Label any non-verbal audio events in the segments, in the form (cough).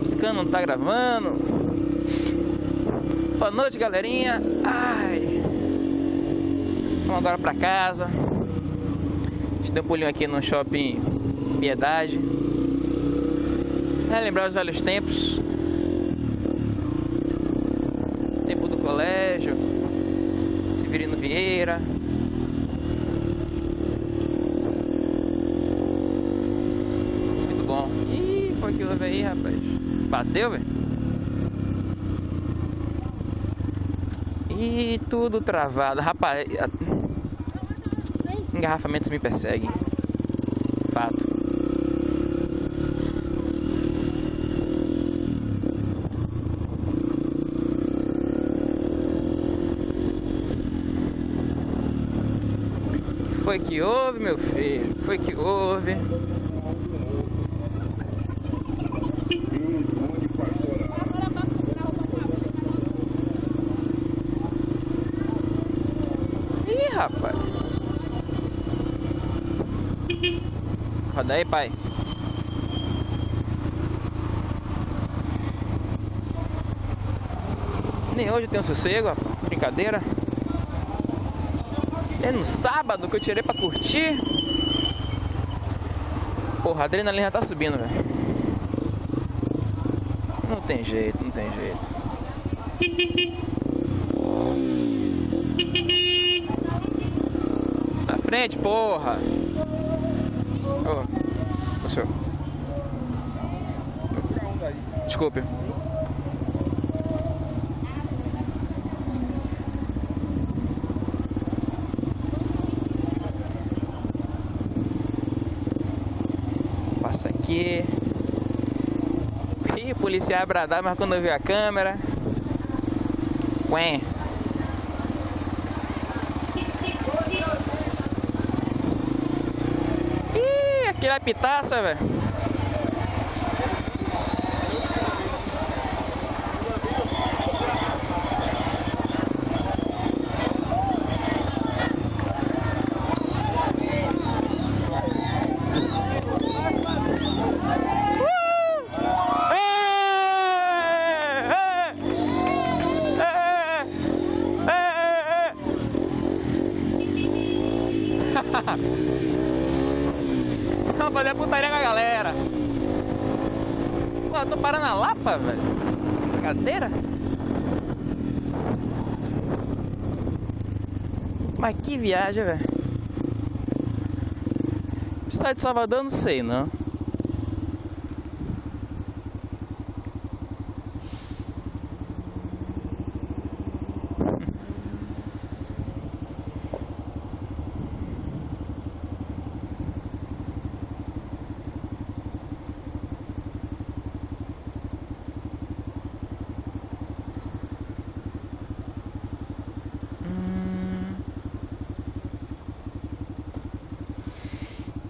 piscando, não tá gravando. Boa noite, galerinha. Ai. Vamos agora pra casa. A gente deu um pulinho aqui no shopping Piedade. Lembrar os velhos tempos. Tempo do colégio. Severino Vieira. Muito bom. Ih, foi houve aí, rapaz. Bateu, velho? Ih, tudo travado. Rapaz, engarrafamentos me perseguem. Fato. foi que houve, meu filho? Foi que houve? Ih, rapaz. Roda aí, pai. Nem hoje eu tenho sossego, brincadeira. É no sábado que eu tirei pra curtir. Porra, a adrenalina já tá subindo, velho. Não tem jeito, não tem jeito. Na frente, porra. Desculpe. aqui. Ih, policial bradar, mas quando eu vi a câmera. Ué. Ih, aquele é pitaça, velho. Mas que viagem, velho. Sai de Salvador, não sei, não.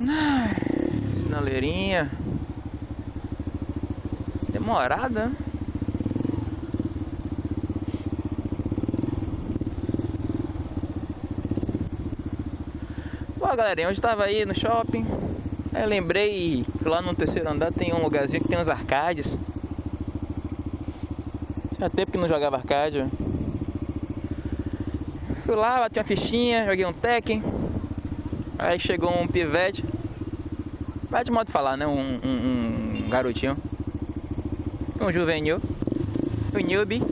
Sinaleirinha. Demorada. Pô, galerinha, hoje tava aí no shopping. Aí lembrei que lá no terceiro andar tem um lugarzinho que tem uns arcades. Tinha tempo que não jogava arcade. Fui lá, bati uma fichinha, joguei um Tekken. Aí chegou um pivete. Vai de modo de falar, né? Um, um, um garotinho. Um juvenil. Um newbie.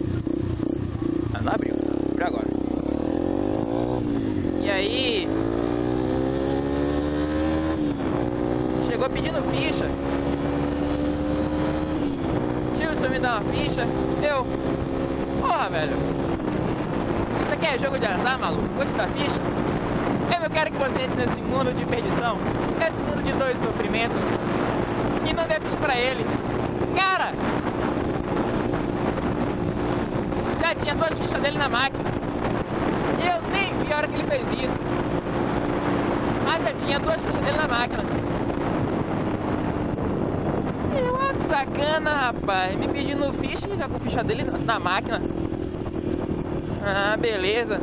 Ah, não abriu. Abriu agora. E aí... Chegou pedindo ficha. Tio, você me dá uma ficha? Eu... Porra, velho. Isso aqui é jogo de azar, maluco? Vou te dar ficha? Eu quero que você entre nesse mundo de perdição, nesse mundo de dor e sofrimento, e não dê ficha pra ele. Cara! Já tinha duas fichas dele na máquina. Eu nem vi a hora que ele fez isso. Mas já tinha duas fichas dele na máquina. E olha que sacana, rapaz. Me pedindo ficha e já com ficha dele na máquina. Ah, beleza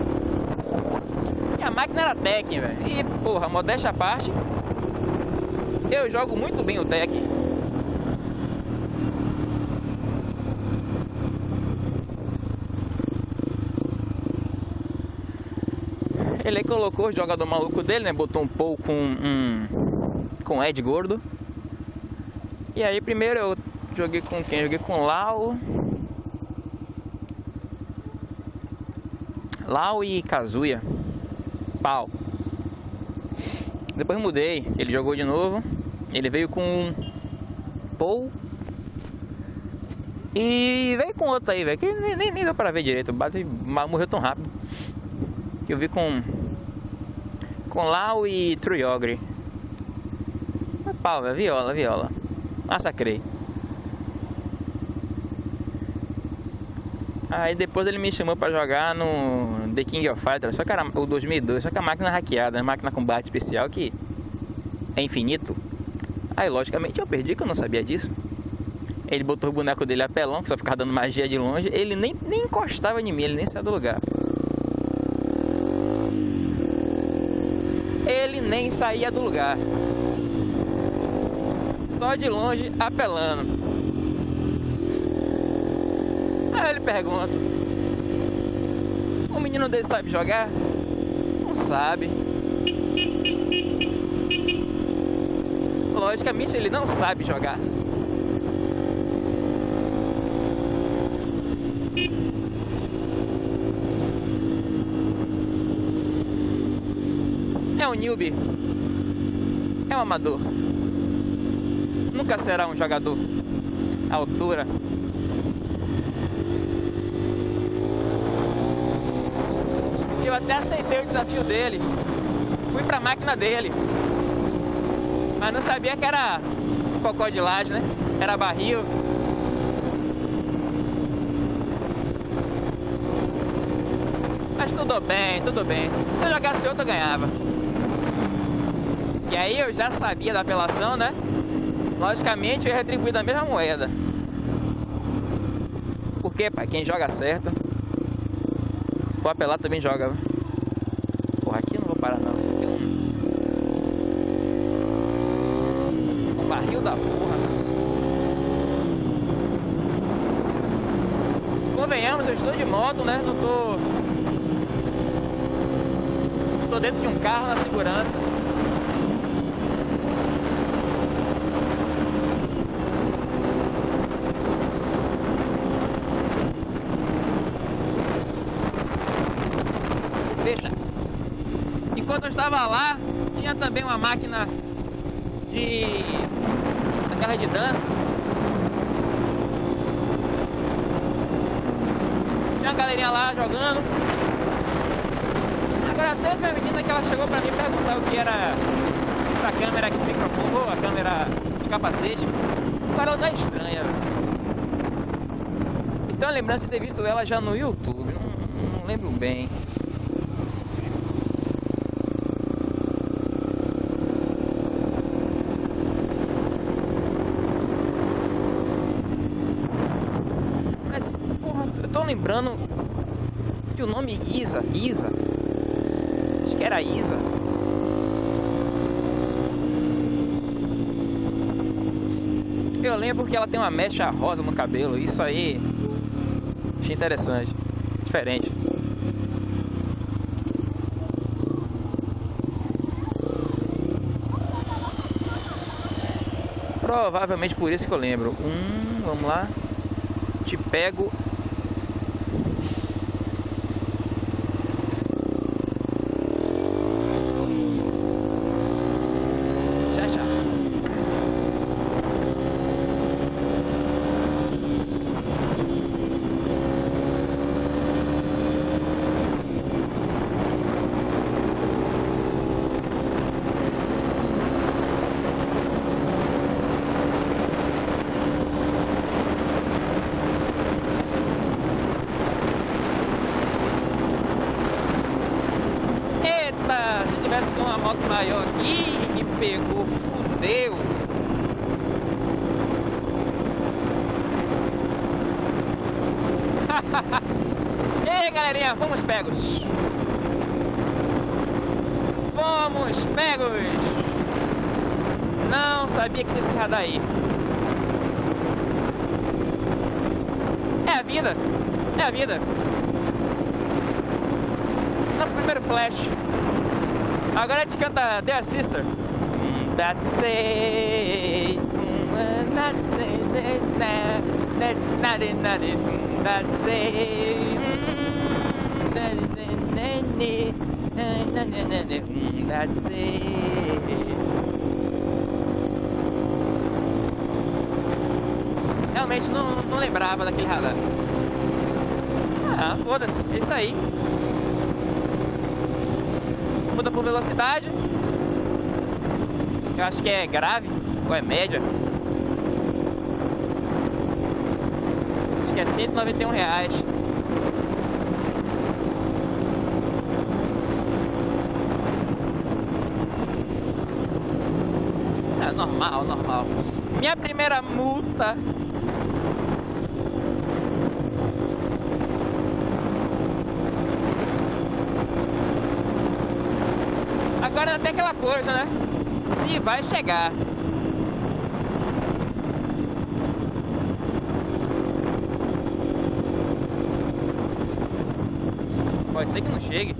a máquina era Tekken, velho. E, porra, modéstia à parte, eu jogo muito bem o deck. Ele colocou o jogador maluco dele, né? Botou um pouco com um, com Ed Gordo. E aí primeiro eu joguei com quem? Joguei com Lau. Lau e Kazuya. Pau. Depois mudei, ele jogou de novo. Ele veio com Paul. E veio com outro aí, velho. Que nem, nem, nem, deu pra ver direito. Bate, morreu tão rápido. Que eu vi com. Com Lau e Truyogre. Pau, velho. Viola, viola. Massacrei. Aí depois ele me chamou pra jogar no The King of Fighters, só que era o 2002, só que a máquina hackeada, a máquina com combate especial que é infinito. Aí logicamente eu perdi que eu não sabia disso. Ele botou o boneco dele apelão, que só ficava dando magia de longe, ele nem, nem encostava em mim, ele nem saiu do lugar. Ele nem saía do lugar. Só de longe apelando. Aí ele pergunta: O menino dele sabe jogar? Não sabe. Logicamente ele não sabe jogar. É um newbie. É um amador. Nunca será um jogador. A altura Eu até aceitei o desafio dele. Fui pra máquina dele. Mas não sabia que era cocó de laje, né? Era barril. Mas tudo bem, tudo bem. Se eu jogasse outro, eu ganhava. E aí eu já sabia da apelação, né? Logicamente eu ia retribuir da mesma moeda. Porque, pai, quem joga certo for apelar também joga. Porra, aqui eu não vou parar não. Isso aqui é um... um barril da porra. Convenhamos, eu estou de moto, né? Não tô... Tô dentro de um carro na segurança. Enquanto eu estava lá, tinha também uma máquina de... de dança. Tinha uma galerinha lá jogando. Agora teve a menina que ela chegou pra mim perguntar o que era essa câmera aqui do microfone, ou a câmera do capacete. Agora ela estranha. Então a lembrança de ter visto ela já no YouTube, não, não lembro bem. Lembrando que o nome Isa, Isa, acho que era Isa. Eu lembro que ela tem uma mecha rosa no cabelo, isso aí achei interessante, diferente. Provavelmente por isso que eu lembro. Hum, vamos lá. Te pego maior aqui me pegou, fudeu. (laughs) Ei, galerinha, vamos pegos. Vamos pegos. Não sabia que tinha esse radar aí. É a vida. É a vida. Nosso primeiro flash. Agora a gente canta The Sister. That's it. That's it. That's it. That's it. That's it. Realmente não, não lembrava daquele radar. Ah, foda-se, é isso aí. Muda por velocidade. Eu acho que é grave ou é média. Acho que é 191 reais. É normal, normal. Minha primeira multa Agora até aquela coisa, né? Se vai chegar. Pode ser que não chegue.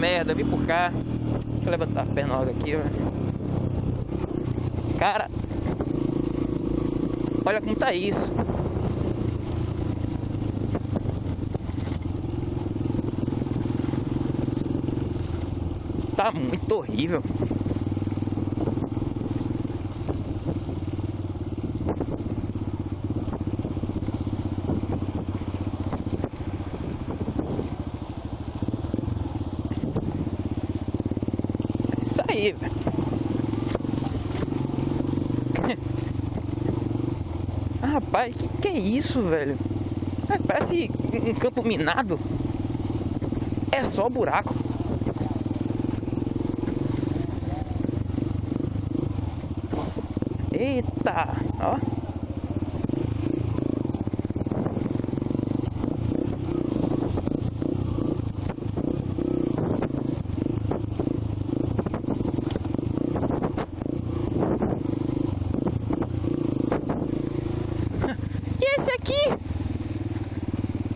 Merda, vim por cá. Deixa eu levantar a perna logo aqui, ó. Cara, olha como tá isso. Tá muito horrível. Aí, velho. (laughs) ah, rapaz, que que é isso, velho? Ah, parece um campo minado. É só buraco. Eita, ó.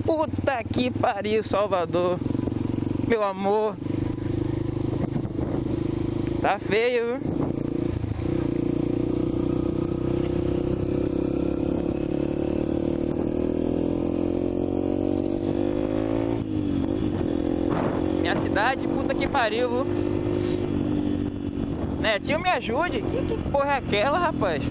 Puta que pariu, Salvador. Meu amor. Tá feio, viu? Minha cidade, puta que pariu, viu? Netinho, me ajude. Que, que porra é aquela, rapaz?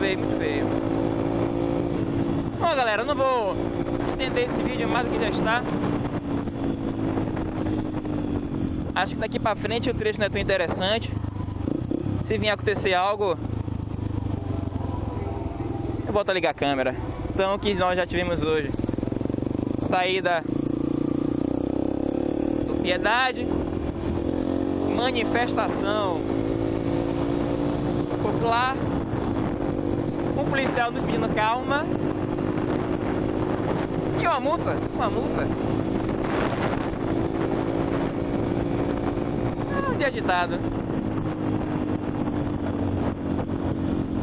feio, muito feio. Bom, galera, não vou estender esse vídeo mais do que já está. Acho que daqui pra frente o trecho não é tão interessante. Se vir acontecer algo, eu volto a ligar a câmera. Então, o que nós já tivemos hoje? Saída do Piedade, manifestação popular um policial nos pedindo calma. E uma multa, uma multa. Ah, um dia agitado.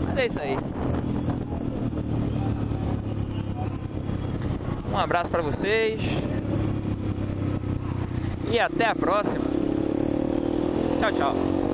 Mas é isso aí. Um abraço para vocês. E até a próxima. Tchau, tchau.